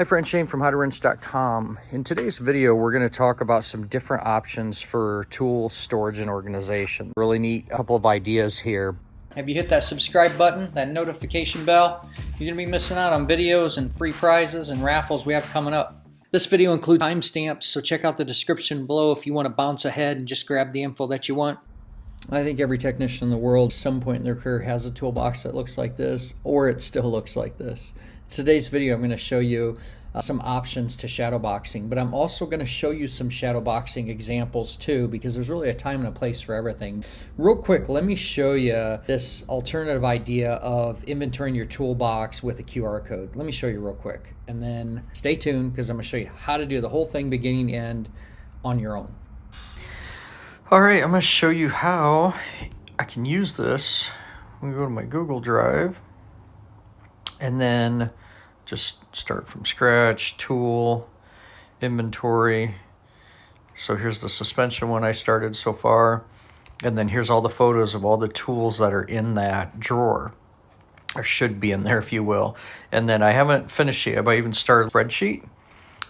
Hi friends, Shane from HowToWrench.com. In today's video, we're going to talk about some different options for tool storage and organization. Really neat couple of ideas here. Have you hit that subscribe button, that notification bell? You're going to be missing out on videos and free prizes and raffles we have coming up. This video includes timestamps, so check out the description below if you want to bounce ahead and just grab the info that you want. I think every technician in the world, at some point in their career, has a toolbox that looks like this, or it still looks like this today's video, I'm going to show you uh, some options to shadowboxing, but I'm also going to show you some shadowboxing examples too, because there's really a time and a place for everything. Real quick, let me show you this alternative idea of inventorying your toolbox with a QR code. Let me show you real quick, and then stay tuned because I'm going to show you how to do the whole thing beginning end on your own. All right, I'm going to show you how I can use this. I'm going to go to my Google Drive and then just start from scratch, tool, inventory. So here's the suspension one I started so far. And then here's all the photos of all the tools that are in that drawer. Or should be in there, if you will. And then I haven't finished yet, but I even started spreadsheet.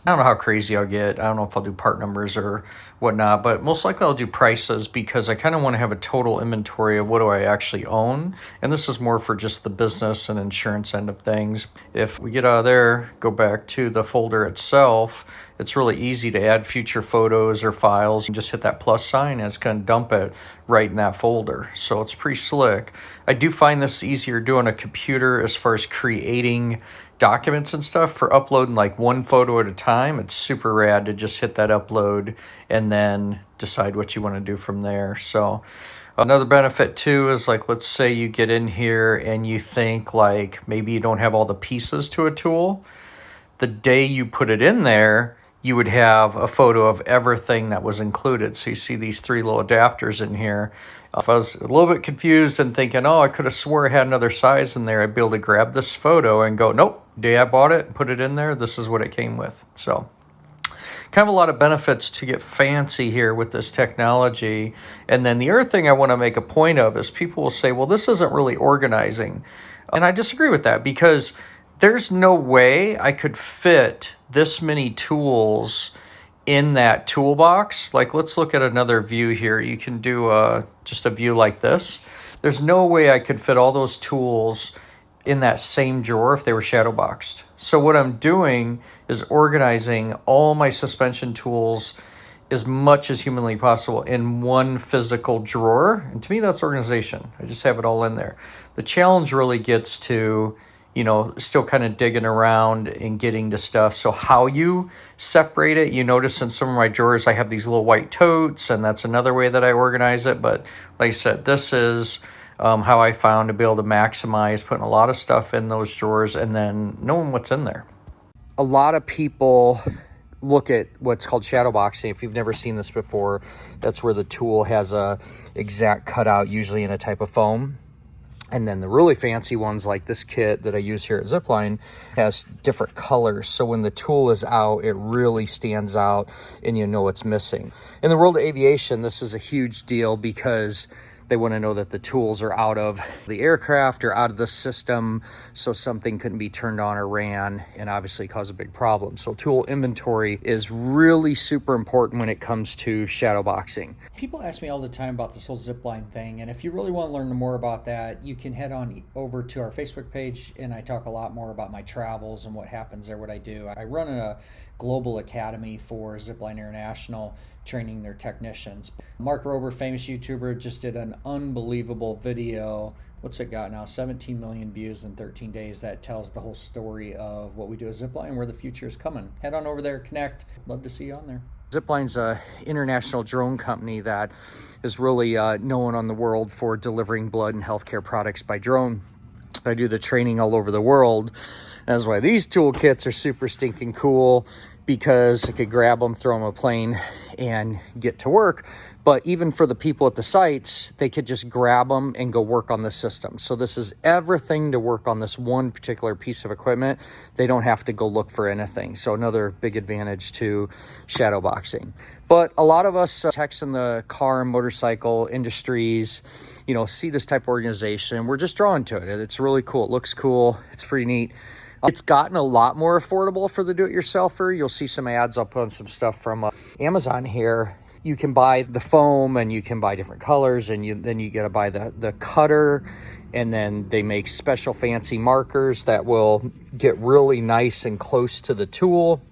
I don't know how crazy I'll get. I don't know if I'll do part numbers or whatnot, but most likely I'll do prices because I kind of want to have a total inventory of what do I actually own. And this is more for just the business and insurance end of things. If we get out of there, go back to the folder itself, it's really easy to add future photos or files. You just hit that plus sign and it's going to dump it right in that folder. So it's pretty slick. I do find this easier doing a computer as far as creating documents and stuff for uploading like one photo at a time. It's super rad to just hit that upload and then decide what you want to do from there. So another benefit too is like, let's say you get in here and you think like maybe you don't have all the pieces to a tool. The day you put it in there, you would have a photo of everything that was included. So you see these three little adapters in here. If I was a little bit confused and thinking, oh, I could have swore I had another size in there, I'd be able to grab this photo and go, nope, day I bought it, put it in there, this is what it came with. So kind of a lot of benefits to get fancy here with this technology. And then the other thing I want to make a point of is people will say, well, this isn't really organizing. And I disagree with that because there's no way I could fit this many tools in that toolbox. Like let's look at another view here. You can do uh, just a view like this. There's no way I could fit all those tools in that same drawer if they were shadow boxed. So what I'm doing is organizing all my suspension tools as much as humanly possible in one physical drawer. And to me, that's organization. I just have it all in there. The challenge really gets to you know, still kind of digging around and getting to stuff. So how you separate it, you notice in some of my drawers, I have these little white totes and that's another way that I organize it. But like I said, this is um, how I found to be able to maximize putting a lot of stuff in those drawers and then knowing what's in there. A lot of people look at what's called shadow boxing. If you've never seen this before, that's where the tool has a exact cutout, usually in a type of foam and then the really fancy ones like this kit that I use here at Zipline has different colors. So when the tool is out, it really stands out and you know it's missing. In the world of aviation, this is a huge deal because they want to know that the tools are out of the aircraft or out of the system so something couldn't be turned on or ran and obviously cause a big problem. So tool inventory is really super important when it comes to shadow boxing. People ask me all the time about this whole zipline thing and if you really want to learn more about that you can head on over to our Facebook page and I talk a lot more about my travels and what happens there, what I do. I run a global academy for Zipline International training their technicians. Mark Rober, famous YouTuber, just did an unbelievable video. What's it got now? 17 million views in 13 days. That tells the whole story of what we do at Zipline, where the future is coming. Head on over there, connect. Love to see you on there. Zipline's a international drone company that is really uh, known on the world for delivering blood and healthcare products by drone. I do the training all over the world. That's why these toolkits are super stinking cool because I could grab them, throw them a plane, and get to work. But even for the people at the sites, they could just grab them and go work on the system. So this is everything to work on this one particular piece of equipment. They don't have to go look for anything. So another big advantage to shadow boxing. But a lot of us uh, techs in the car and motorcycle industries, you know, see this type of organization. We're just drawn to it. It's really cool. It looks cool. It's pretty neat It's gotten a lot more affordable for the do-it-yourselfer. You'll see some ads. Put on some stuff from uh, Amazon here. You can buy the foam and you can buy different colors and you, then you got to buy the, the cutter and then they make special fancy markers that will get really nice and close to the tool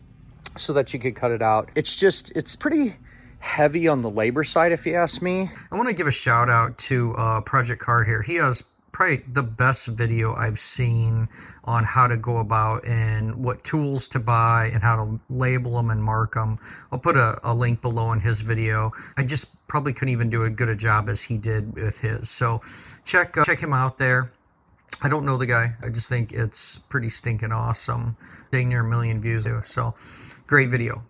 so that you could cut it out. It's just, it's pretty heavy on the labor side, if you ask me. I want to give a shout out to uh, Project Car here. He has probably the best video I've seen on how to go about and what tools to buy and how to label them and mark them. I'll put a, a link below in his video. I just probably couldn't even do as good a job as he did with his. So check uh, check him out there. I don't know the guy. I just think it's pretty stinking awesome. Dang near a million views. So great video.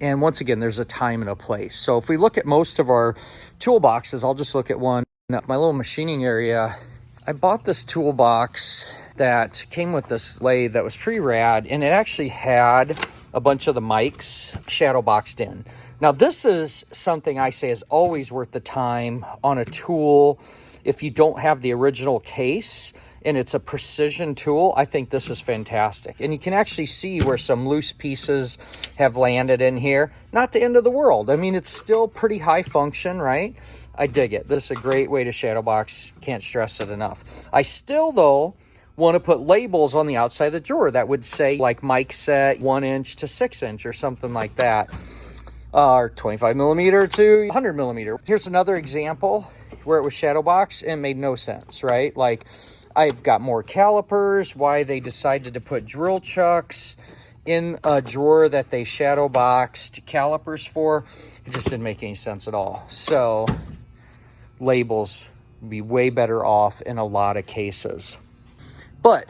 And once again, there's a time and a place. So if we look at most of our toolboxes, I'll just look at one. My little machining area, I bought this toolbox that came with this lathe that was pretty rad and it actually had a bunch of the mics shadow boxed in. Now this is something I say is always worth the time on a tool if you don't have the original case and it's a precision tool, I think this is fantastic. And you can actually see where some loose pieces have landed in here. Not the end of the world. I mean, it's still pretty high function, right? I dig it. This is a great way to shadow box. Can't stress it enough. I still, though, want to put labels on the outside of the drawer that would say, like Mike said, one inch to six inch or something like that. Uh, or 25 millimeter to 100 millimeter. Here's another example where it was shadow box and made no sense, right? Like I've got more calipers, why they decided to put drill chucks in a drawer that they shadow boxed calipers for. It just didn't make any sense at all. So labels be way better off in a lot of cases. But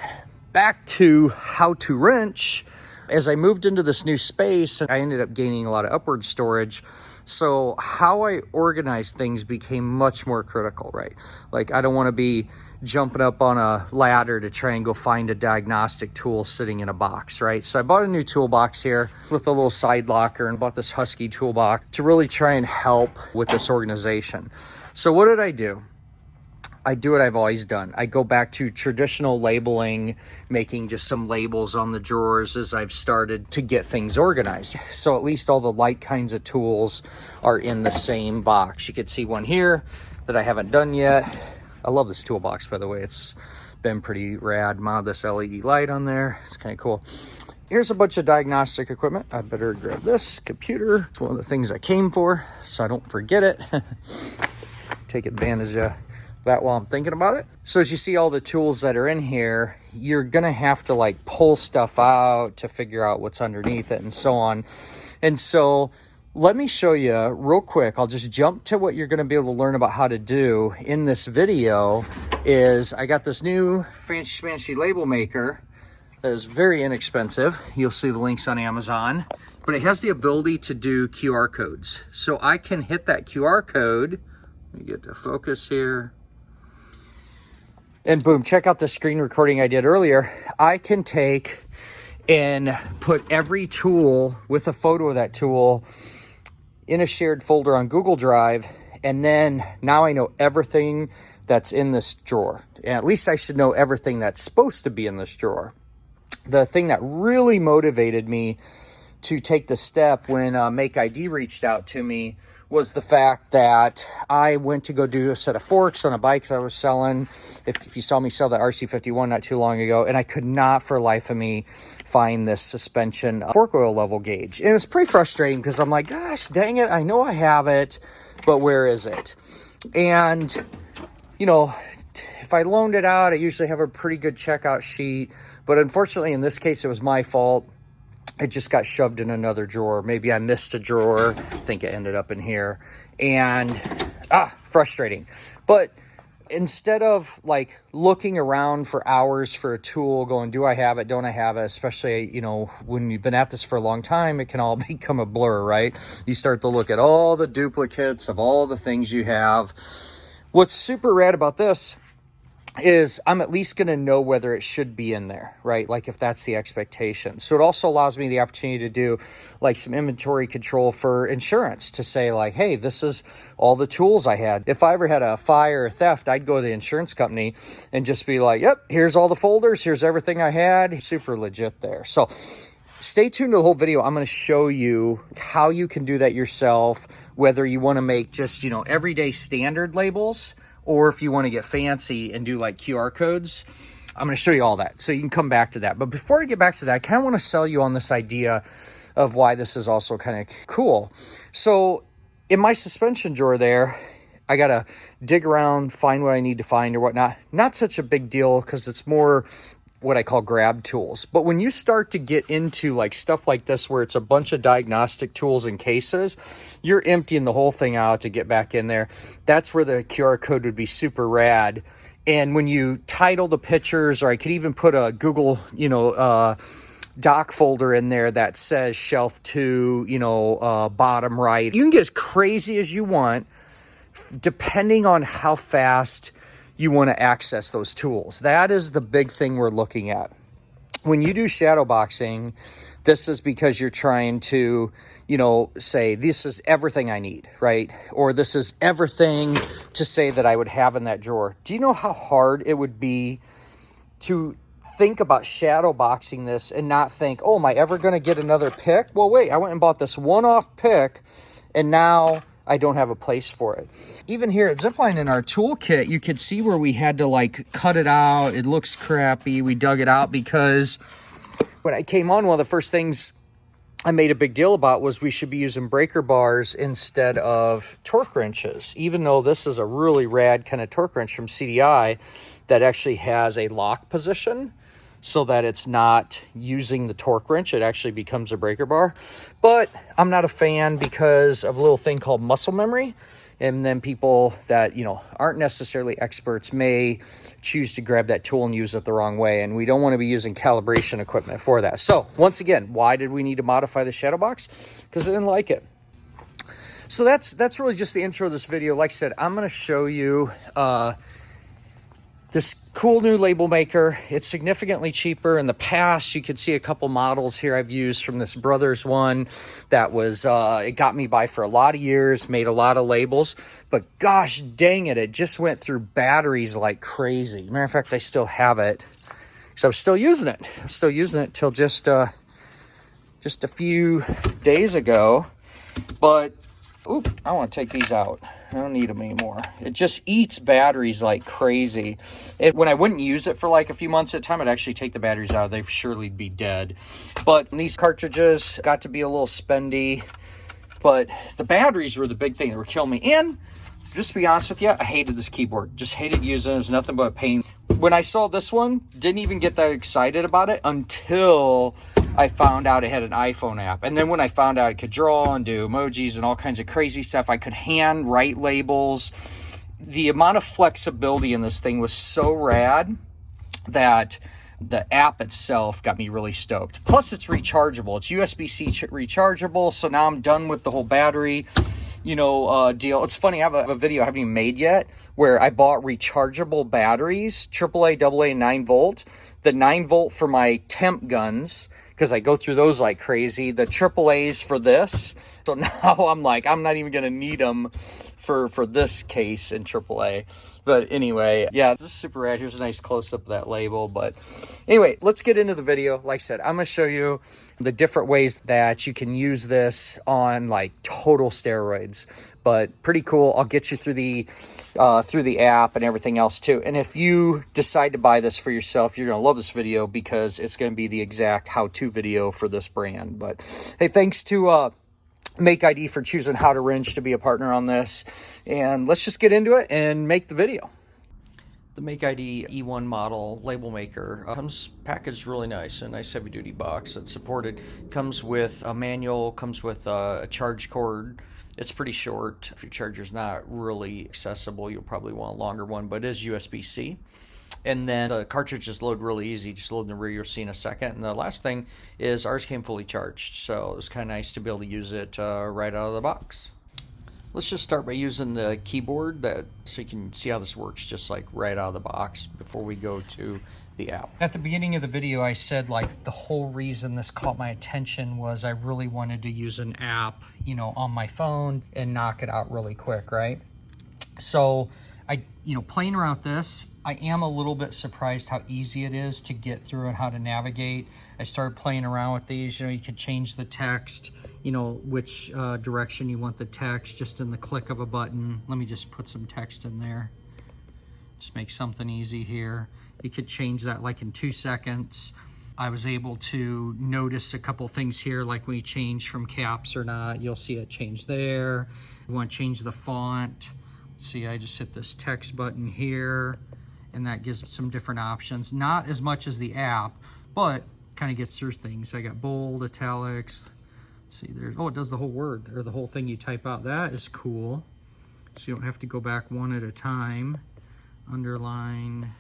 back to how to wrench. As I moved into this new space, I ended up gaining a lot of upward storage. So how I organize things became much more critical, right? Like I don't want to be jumping up on a ladder to try and go find a diagnostic tool sitting in a box, right? So I bought a new toolbox here with a little side locker and bought this Husky toolbox to really try and help with this organization. So what did I do? I do what I've always done. I go back to traditional labeling, making just some labels on the drawers as I've started to get things organized. So at least all the light kinds of tools are in the same box. You could see one here that I haven't done yet. I love this toolbox, by the way. It's been pretty rad. Mod this LED light on there. It's kind of cool. Here's a bunch of diagnostic equipment. I better grab this computer. It's one of the things I came for, so I don't forget it. Take advantage of that while I'm thinking about it. So as you see all the tools that are in here, you're gonna have to like pull stuff out to figure out what's underneath it and so on. And so let me show you real quick. I'll just jump to what you're gonna be able to learn about how to do in this video is I got this new fancy schmancy label maker that is very inexpensive. You'll see the links on Amazon, but it has the ability to do QR codes. So I can hit that QR code. Let me get to focus here and boom, check out the screen recording I did earlier. I can take and put every tool with a photo of that tool in a shared folder on Google Drive. And then now I know everything that's in this drawer. And at least I should know everything that's supposed to be in this drawer. The thing that really motivated me to take the step when uh, Make ID reached out to me was the fact that I went to go do a set of forks on a bike that I was selling. If, if you saw me sell the RC51 not too long ago, and I could not for life of me find this suspension fork oil level gauge. And it was pretty frustrating because I'm like, gosh, dang it, I know I have it, but where is it? And, you know, if I loaned it out, I usually have a pretty good checkout sheet. But unfortunately, in this case, it was my fault it just got shoved in another drawer. Maybe I missed a drawer. I think it ended up in here. And, ah, frustrating. But instead of like looking around for hours for a tool going do i have it don't i have it especially you know when you've been at this for a long time it can all become a blur right you start to look at all the duplicates of all the things you have what's super rad about this is I'm at least going to know whether it should be in there, right? Like if that's the expectation. So it also allows me the opportunity to do like some inventory control for insurance to say like, hey, this is all the tools I had. If I ever had a fire or theft, I'd go to the insurance company and just be like, yep, here's all the folders, here's everything I had. Super legit there. So stay tuned to the whole video. I'm going to show you how you can do that yourself, whether you want to make just, you know, everyday standard labels or if you want to get fancy and do like QR codes, I'm going to show you all that. So you can come back to that. But before I get back to that, I kind of want to sell you on this idea of why this is also kind of cool. So in my suspension drawer there, I got to dig around, find what I need to find or whatnot. Not such a big deal because it's more what I call grab tools. But when you start to get into like stuff like this, where it's a bunch of diagnostic tools and cases, you're emptying the whole thing out to get back in there. That's where the QR code would be super rad. And when you title the pictures, or I could even put a Google, you know, uh, doc folder in there that says shelf two, you know, uh, bottom right. You can get as crazy as you want, depending on how fast you want to access those tools. That is the big thing we're looking at. When you do shadow boxing, this is because you're trying to, you know, say, this is everything I need, right? Or this is everything to say that I would have in that drawer. Do you know how hard it would be to think about shadow boxing this and not think, oh, am I ever going to get another pick? Well, wait, I went and bought this one-off pick and now I don't have a place for it. Even here at Zipline in our toolkit, you could see where we had to like cut it out. It looks crappy. We dug it out because when I came on, one of the first things I made a big deal about was we should be using breaker bars instead of torque wrenches, even though this is a really rad kind of torque wrench from CDI that actually has a lock position so that it's not using the torque wrench. It actually becomes a breaker bar. But I'm not a fan because of a little thing called muscle memory. And then people that, you know, aren't necessarily experts may choose to grab that tool and use it the wrong way. And we don't want to be using calibration equipment for that. So once again, why did we need to modify the shadow box? Because I didn't like it. So that's that's really just the intro of this video. Like I said, I'm going to show you uh, this cool new label maker. It's significantly cheaper. In the past, you could see a couple models here I've used from this Brothers one that was, uh, it got me by for a lot of years, made a lot of labels, but gosh dang it, it just went through batteries like crazy. Matter of fact, I still have it. So I'm still using it. I'm still using it till just, uh, just a few days ago. But, oop, I want to take these out. I don't need them anymore. It just eats batteries like crazy. It, when I wouldn't use it for like a few months at a time, I'd actually take the batteries out. They'd surely be dead. But these cartridges got to be a little spendy. But the batteries were the big thing that were killing me. And just to be honest with you, I hated this keyboard. Just hated using it. It's nothing but a pain. When I saw this one, didn't even get that excited about it until I found out it had an iPhone app. And then when I found out it could draw and do emojis and all kinds of crazy stuff, I could hand write labels. The amount of flexibility in this thing was so rad that the app itself got me really stoked. Plus, it's rechargeable. It's USB-C rechargeable, so now I'm done with the whole battery you know, uh, deal. It's funny, I have a, a, video I haven't even made yet where I bought rechargeable batteries, AAA, AA, 9 volt. The 9 volt for my temp guns because I go through those like crazy. The AAA's for this. So now I'm like, I'm not even going to need them for, for this case in AAA. But anyway, yeah, this is super rad. Here's a nice close-up of that label. But anyway, let's get into the video. Like I said, I'm to show you the different ways that you can use this on like total steroids. But pretty cool. I'll get you through the uh, through the app and everything else too. And if you decide to buy this for yourself, you're to love this video because it's going to be the exact how-to video for this brand. But hey, thanks to uh, Make ID for choosing how to wrench to be a partner on this. And let's just get into it and make the video. The Make ID E1 model label maker uh, comes packaged really nice, a nice heavy duty box that's supported. Comes with a manual, comes with a charge cord. It's pretty short. If your charger's not really accessible, you'll probably want a longer one, but it is USB-C and then the cartridges load really easy just load in the rear you'll see in a second and the last thing is ours came fully charged so it was kind of nice to be able to use it uh, right out of the box let's just start by using the keyboard that so you can see how this works just like right out of the box before we go to the app. At the beginning of the video, I said like the whole reason this caught my attention was I really wanted to use an app, you know, on my phone and knock it out really quick, right? So I, you know, playing around with this, I am a little bit surprised how easy it is to get through and how to navigate. I started playing around with these, you know, you could change the text, you know, which uh, direction you want the text just in the click of a button. Let me just put some text in there. Just make something easy here. You could change that like in two seconds. I was able to notice a couple things here, like when you change from caps or not, you'll see it change there. You want to change the font. See, I just hit this text button here, and that gives some different options. Not as much as the app, but kind of gets through things. I got bold, italics. Let's see, there's, oh, it does the whole word, or the whole thing you type out. That is cool. So you don't have to go back one at a time. Underline,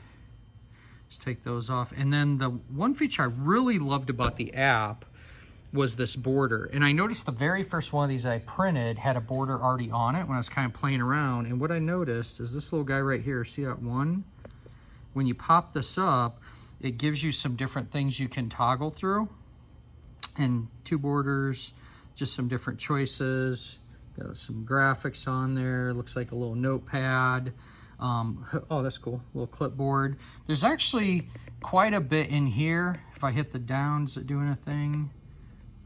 just take those off. And then the one feature I really loved about the app was this border. And I noticed the very first one of these I printed had a border already on it when I was kind of playing around. And what I noticed is this little guy right here, see that one? When you pop this up, it gives you some different things you can toggle through. And two borders, just some different choices. Got some graphics on there. Looks like a little notepad. Um, oh, that's cool. A little clipboard. There's actually quite a bit in here. If I hit the downs, it doing a thing?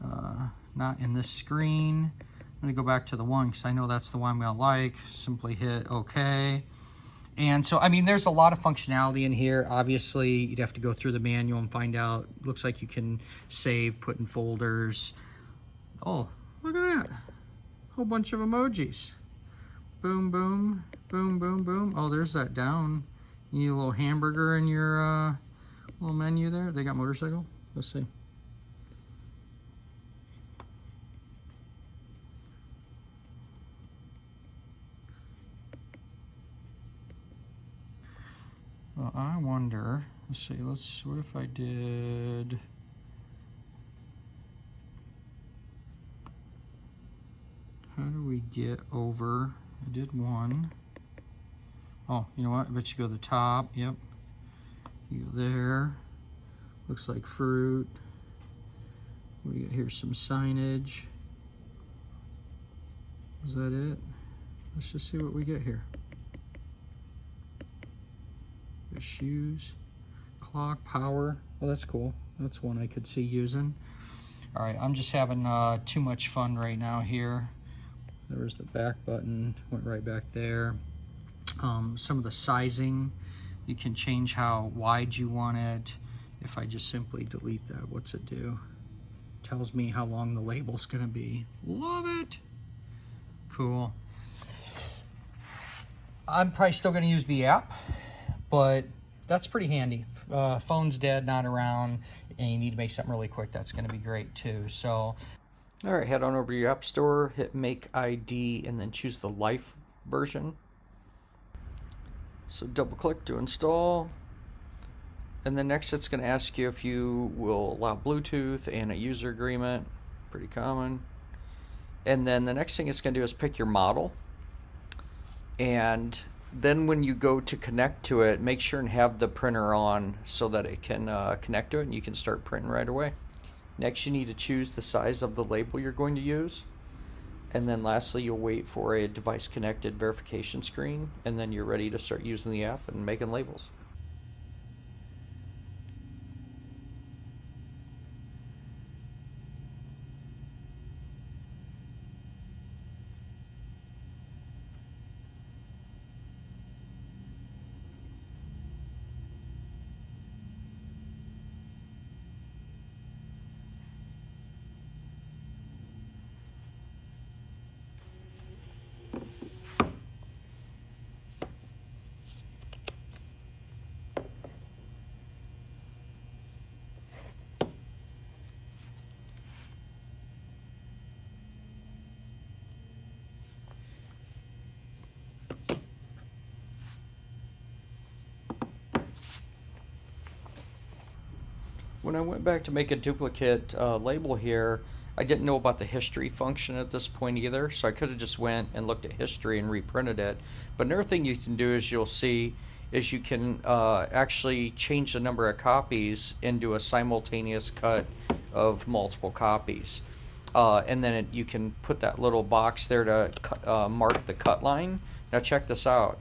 Uh, not in this screen. I'm gonna go back to the one because I know that's the one I'm gonna like. Simply hit OK. And so, I mean, there's a lot of functionality in here. Obviously, you'd have to go through the manual and find out. Looks like you can save, put in folders. Oh, look at that. Whole bunch of emojis. Boom, boom, boom, boom, boom. Oh, there's that down. You need a little hamburger in your uh, little menu there. They got motorcycle. Let's see. I wonder, let's see, let's, what if I did, how do we get over, I did one. Oh, you know what, I bet you go to the top, yep. You go there, looks like fruit. What do you got here, some signage. Is that it? Let's just see what we get here. Shoes, clock, power. Oh, that's cool. That's one I could see using. All right, I'm just having uh, too much fun right now here. There was the back button, went right back there. Um, some of the sizing, you can change how wide you want it. If I just simply delete that, what's it do? Tells me how long the label's gonna be. Love it. Cool. I'm probably still gonna use the app but that's pretty handy. Uh, phone's dead, not around, and you need to make something really quick. That's going to be great too. So, all right, head on over to your app store, hit Make ID, and then choose the Life version. So double click to install. And then next it's going to ask you if you will allow Bluetooth and a user agreement. Pretty common. And then the next thing it's going to do is pick your model. And then when you go to connect to it, make sure and have the printer on so that it can uh, connect to it and you can start printing right away. Next, you need to choose the size of the label you're going to use. And then lastly, you'll wait for a device connected verification screen and then you're ready to start using the app and making labels. When I went back to make a duplicate uh, label here, I didn't know about the history function at this point either, so I could have just went and looked at history and reprinted it. But another thing you can do is you'll see is you can uh, actually change the number of copies into a simultaneous cut of multiple copies. Uh, and then it, you can put that little box there to cut, uh, mark the cut line. Now check this out.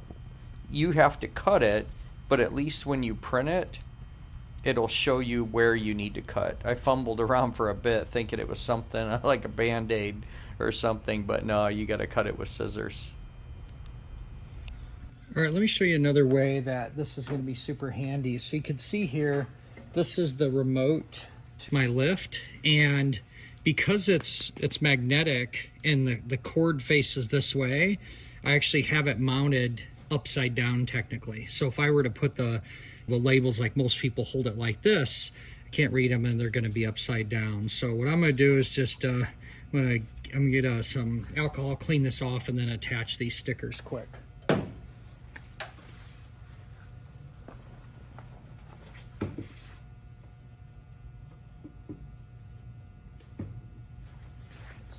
You have to cut it, but at least when you print it, it'll show you where you need to cut. I fumbled around for a bit thinking it was something like a band-aid or something, but no, you got to cut it with scissors. All right, let me show you another way that this is going to be super handy. So you can see here, this is the remote to my lift and because it's it's magnetic and the, the cord faces this way, I actually have it mounted upside down technically. So if I were to put the, the labels like most people hold it like this, I can't read them and they're going to be upside down. So what I'm going to do is just, uh, I'm going to I'm gonna get uh, some alcohol, clean this off, and then attach these stickers quick.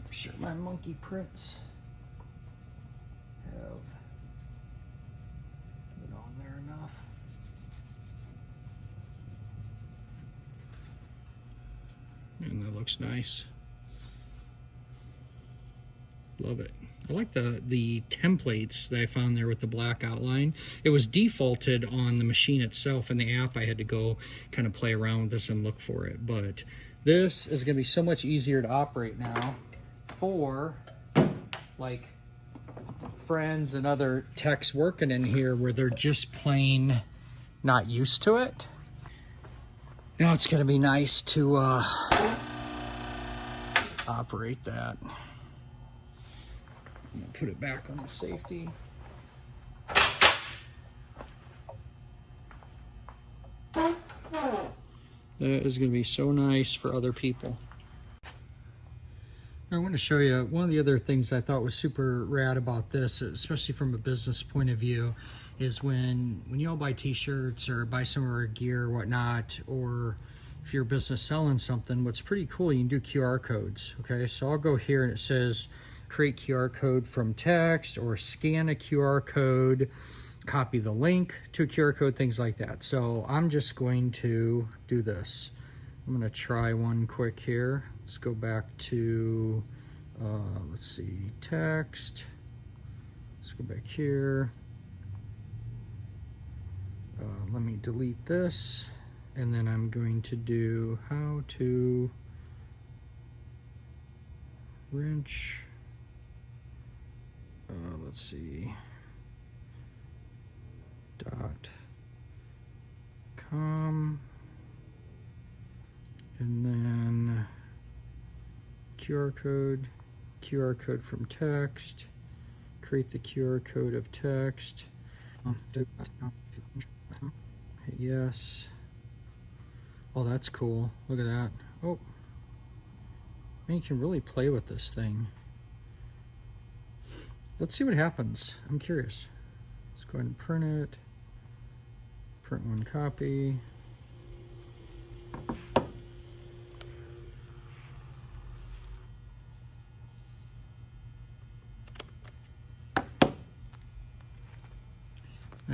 Sure my monkey prints have it on there enough. And that looks nice. Love it. I like the the templates that I found there with the black outline. It was defaulted on the machine itself and the app. I had to go kind of play around with this and look for it. But this is going to be so much easier to operate now for like friends and other techs working in here where they're just plain not used to it. Now it's going to be nice to uh, operate that. Put it back on the safety. That is gonna be so nice for other people. I want to show you one of the other things I thought was super rad about this, especially from a business point of view, is when when you all buy t-shirts or buy some of our gear or whatnot, or if your business selling something, what's pretty cool, you can do QR codes. Okay, so I'll go here and it says create QR code from text or scan a QR code, copy the link to a QR code, things like that. So I'm just going to do this. I'm going to try one quick here. Let's go back to, uh, let's see, text. Let's go back here. Uh, let me delete this. And then I'm going to do how to wrench uh, let's see dot com and then QR code QR code from text create the QR code of text. Hit yes oh that's cool look at that oh man you can really play with this thing Let's see what happens. I'm curious. Let's go ahead and print it. Print one copy.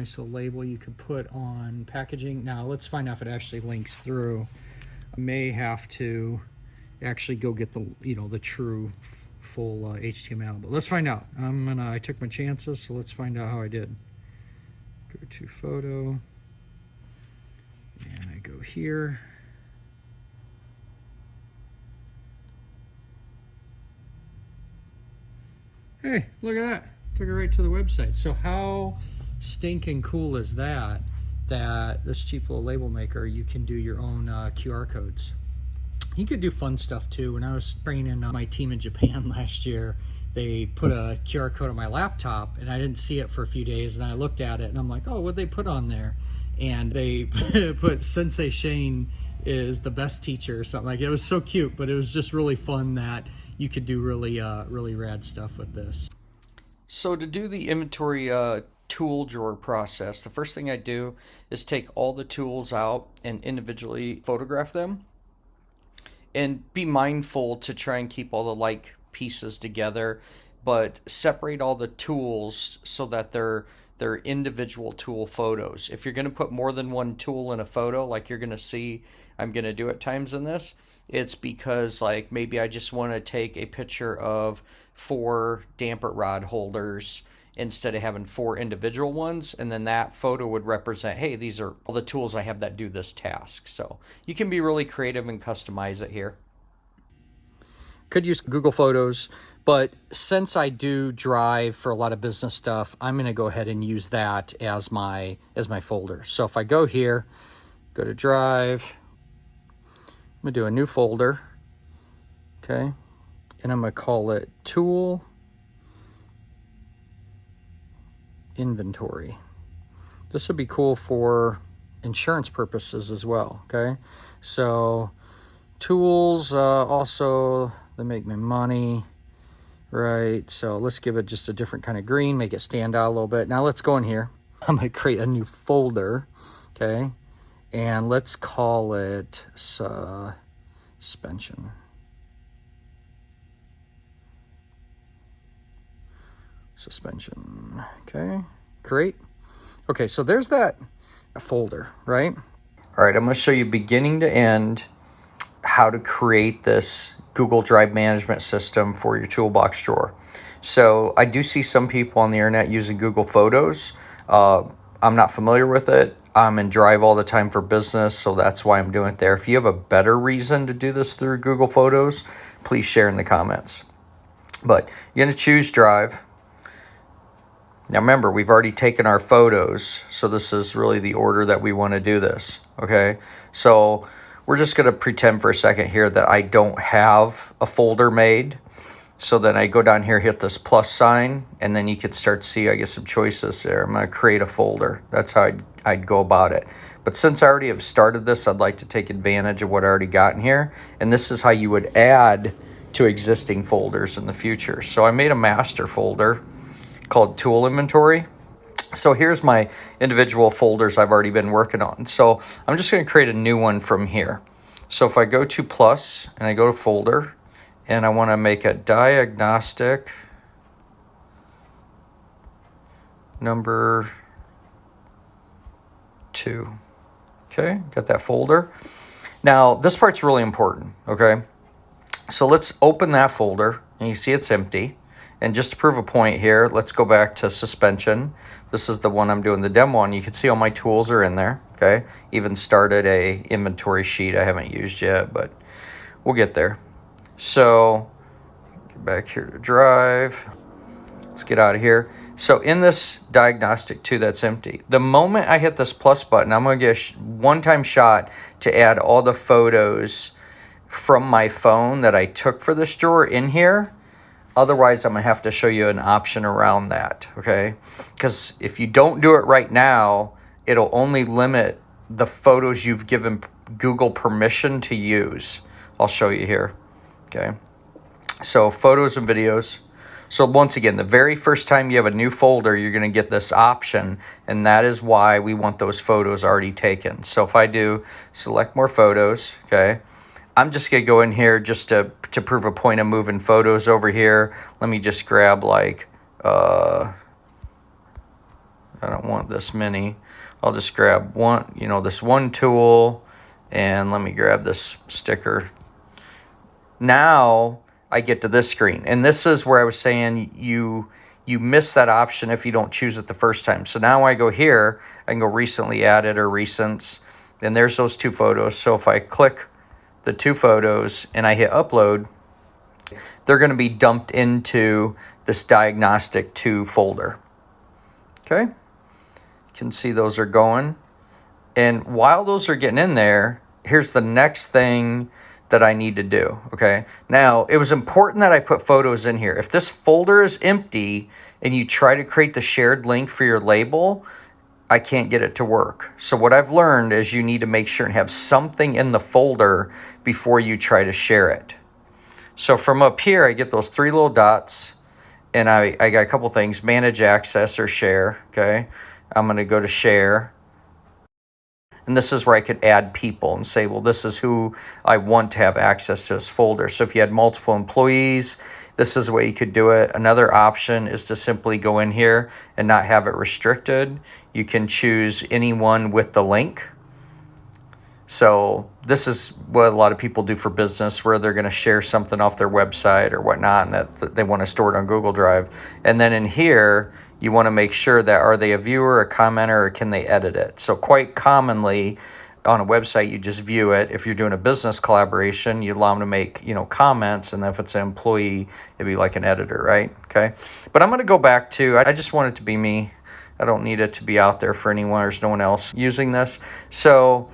Nice little label you could put on packaging. Now let's find out if it actually links through. I may have to actually go get the, you know, the true full uh, HTML. But let's find out. I'm gonna. I took my chances, so let's find out how I did. Go to photo, and I go here. Hey, look at that! Took it right to the website. So how stinking cool is that? That this cheap little label maker, you can do your own uh, QR codes he could do fun stuff too. When I was training uh, my team in Japan last year, they put a QR code on my laptop and I didn't see it for a few days and I looked at it and I'm like, oh, what they put on there? And they put Sensei Shane is the best teacher or something like it was so cute, but it was just really fun that you could do really, uh, really rad stuff with this. So to do the inventory uh, tool drawer process, the first thing I do is take all the tools out and individually photograph them and be mindful to try and keep all the like pieces together, but separate all the tools so that they're they're individual tool photos. If you're going to put more than one tool in a photo, like you're going to see I'm going to do at times in this, it's because like maybe I just want to take a picture of four damper rod holders instead of having four individual ones and then that photo would represent hey these are all the tools I have that do this task. So you can be really creative and customize it here. Could use Google Photos but since I do Drive for a lot of business stuff I'm going to go ahead and use that as my as my folder. So if I go here go to Drive I'm to do a new folder okay? And I'm going to call it tool inventory. This would be cool for insurance purposes as well, okay? So tools, uh, also, they make me money, right? So let's give it just a different kind of green, make it stand out a little bit. Now let's go in here. I'm to create a new folder, okay? And let's call it suspension. Suspension. Okay, great. Okay, so there's that folder, right? All right, I'm to show you beginning to end how to create this Google Drive management system for your toolbox drawer. So I do see some people on the internet using Google Photos. Uh, I'm not familiar with it. I'm in Drive all the time for business, so that's why I'm doing it there. If you have a better reason to do this through Google Photos, please share in the comments. But you're to choose Drive. Now remember, we've already taken our photos, so this is really the order that we want to do this, okay? So we're just going to pretend for a second here that I don't have a folder made. So then I go down here, hit this plus sign, and then you can start to see, I get some choices there. I'm going to create a folder. That's how I'd, I'd go about it. But since I already have started this, I'd like to take advantage of what I already got in here. And this is how you would add to existing folders in the future. So I made a master folder called tool inventory. So here's my individual folders I've already been working on. So I'm just going to create a new one from here. So if I go to plus and I go to folder and I want to make a diagnostic number two. Okay, got that folder. Now this part's really important, okay? So let's open that folder and you see it's empty. And just to prove a point here, let's go back to suspension. This is the one I'm doing the demo on. You can see all my tools are in there, okay? Even started a inventory sheet I haven't used yet, but we'll get there. So, get back here to drive. Let's get out of here. So in this diagnostic too, that's empty, the moment I hit this plus button, I'm gonna get a one-time shot to add all the photos from my phone that I took for this drawer in here Otherwise, I'm going to have to show you an option around that, okay? Because if you don't do it right now, it'll only limit the photos you've given Google permission to use. I'll show you here, okay? So photos and videos. So once again, the very first time you have a new folder, you're going to get this option, and that is why we want those photos already taken. So if I do select more photos, okay, I'm just to go in here just to, to prove a point of moving photos over here. Let me just grab like, uh, I don't want this many. I'll just grab one, you know, this one tool and let me grab this sticker. Now I get to this screen and this is where I was saying you you miss that option if you don't choose it the first time. So now I go here, I can go recently added or recents and there's those two photos. So if I click the two photos and I hit upload, they're going to be dumped into this diagnostic 2 folder. Okay, you can see those are going. And while those are getting in there, here's the next thing that I need to do. Okay, now it was important that I put photos in here. If this folder is empty and you try to create the shared link for your label, I can't get it to work. So what I've learned is you need to make sure and have something in the folder before you try to share it. So from up here, I get those three little dots and I, I got a couple things, manage access or share, okay? I'm gonna go to share. And this is where I could add people and say, well, this is who I want to have access to this folder. So if you had multiple employees, this is the way you could do it. Another option is to simply go in here and not have it restricted. You can choose anyone with the link. So this is what a lot of people do for business where they're going to share something off their website or whatnot and that they want to store it on Google Drive. And then in here, you want to make sure that are they a viewer, a commenter, or can they edit it? So quite commonly on a website, you just view it. If you're doing a business collaboration, you allow them to make, you know, comments. And then if it's an employee, it'd be like an editor, right? Okay. But I'm going to go back to, I just want it to be me. I don't need it to be out there for anyone. There's no one else using this. So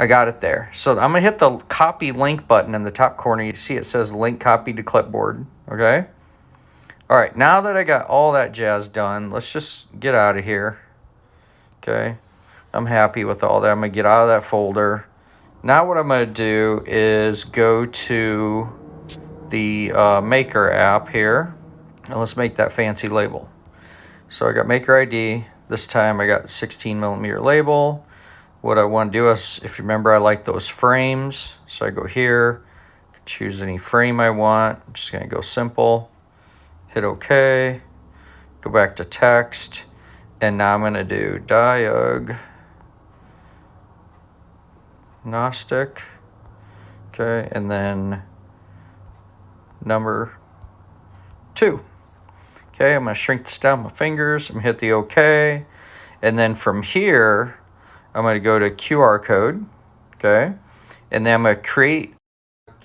I got it there. So I'm going to hit the copy link button in the top corner. You see it says link copy to clipboard. Okay. All right. Now that I got all that jazz done, let's just get out of here. Okay. I'm happy with all that. I'm going to get out of that folder. Now what I'm going to do is go to the uh, Maker app here. And let's make that fancy label. So I got Maker ID. This time I got 16 millimeter label what I want to do is, if you remember, I like those frames. So I go here, choose any frame I want. I'm just going to go simple, hit OK, go back to text, and now I'm going to do diag Gnostic. Okay, and then number two. Okay, I'm going to shrink this down with my fingers. I'm going to hit the OK. And then from here, I'm going to go to QR code, okay? And then I'm going to create,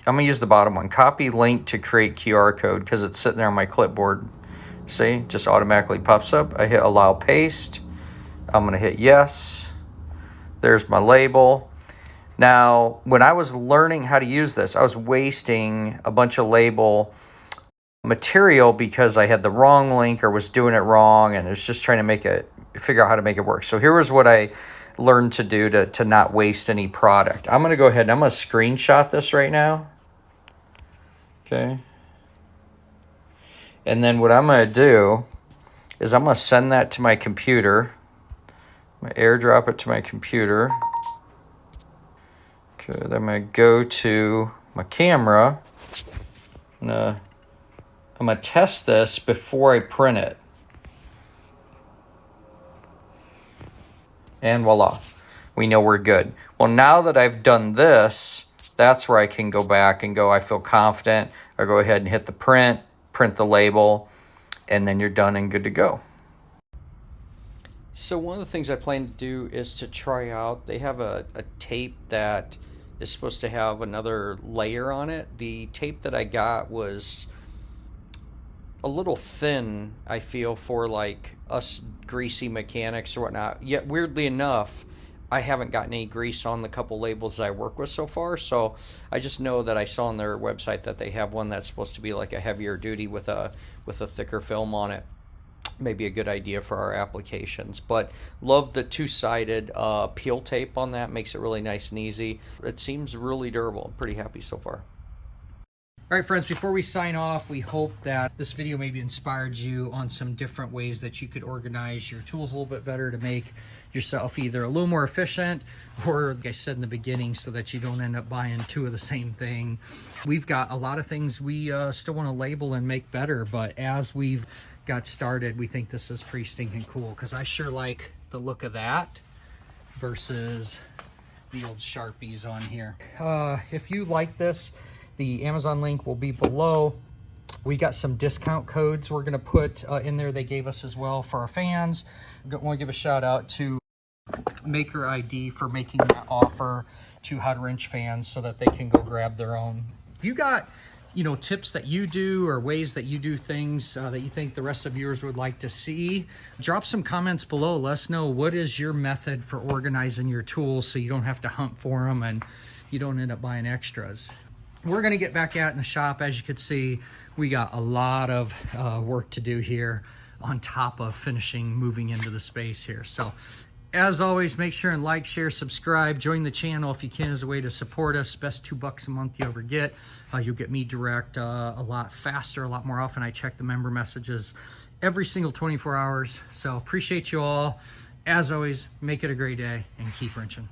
I'm going to use the bottom one, copy link to create QR code because it's sitting there on my clipboard. See, just automatically pops up. I hit allow paste. I'm going to hit yes. There's my label. Now, when I was learning how to use this, I was wasting a bunch of label material because I had the wrong link or was doing it wrong and it was just trying to make it, figure out how to make it work. So here was what I learn to do to, to not waste any product. I'm going to go ahead and I'm going to screenshot this right now. Okay. And then what I'm going to do is I'm going to send that to my computer. I'm going to airdrop it to my computer. Okay, then I'm going to go to my camera. I'm going to I'm going to test this before I print it. And voila, we know we're good. Well, now that I've done this, that's where I can go back and go, I feel confident. I go ahead and hit the print, print the label, and then you're done and good to go. So one of the things I plan to do is to try out, they have a, a tape that is supposed to have another layer on it. The tape that I got was a little thin, I feel, for like us greasy mechanics or whatnot. Yet, weirdly enough, I haven't gotten any grease on the couple labels I work with so far. So I just know that I saw on their website that they have one that's supposed to be like a heavier duty with a with a thicker film on it. Maybe a good idea for our applications. But love the two-sided uh, peel tape on that. Makes it really nice and easy. It seems really durable. I'm pretty happy so far. All right, friends, before we sign off, we hope that this video maybe inspired you on some different ways that you could organize your tools a little bit better to make yourself either a little more efficient or, like I said in the beginning, so that you don't end up buying two of the same thing. We've got a lot of things we uh, still want to label and make better, but as we've got started, we think this is pretty stinking cool because I sure like the look of that versus the old Sharpies on here. Uh, if you like this, the Amazon link will be below. We got some discount codes we're going to put uh, in there they gave us as well for our fans. I want to give a shout out to Maker ID for making that offer to Hot Wrench fans so that they can go grab their own. If you got you know tips that you do or ways that you do things uh, that you think the rest of viewers would like to see drop some comments below let us know what is your method for organizing your tools so you don't have to hunt for them and you don't end up buying extras we're going to get back out in the shop. As you can see, we got a lot of uh, work to do here on top of finishing moving into the space here. So As always, make sure and like, share, subscribe, join the channel if you can as a way to support us. Best two bucks a month you ever get. Uh, you'll get me direct uh, a lot faster, a lot more often. I check the member messages every single 24 hours. So appreciate you all. As always, make it a great day and keep wrenching.